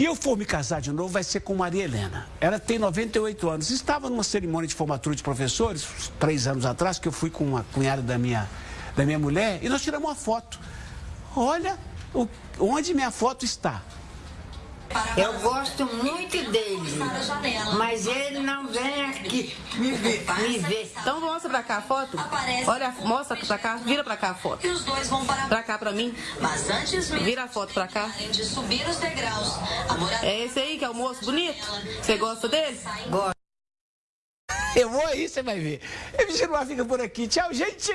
Se eu for me casar de novo, vai ser com Maria Helena. Ela tem 98 anos. Estava numa cerimônia de formatura de professores, três anos atrás, que eu fui com uma cunhada da minha, da minha mulher, e nós tiramos uma foto. Olha o, onde minha foto está. Eu gosto muito dele, mas ele não vem aqui me ver. Me ver. Então mostra pra cá a foto. Olha, mostra pra cá, vira pra cá a foto. Pra cá pra mim. Vira a foto pra cá. É esse aí que é o moço bonito? Você gosta dele? Gosto. Eu vou aí, você vai ver. Eu me fica por aqui. Tchau, gente!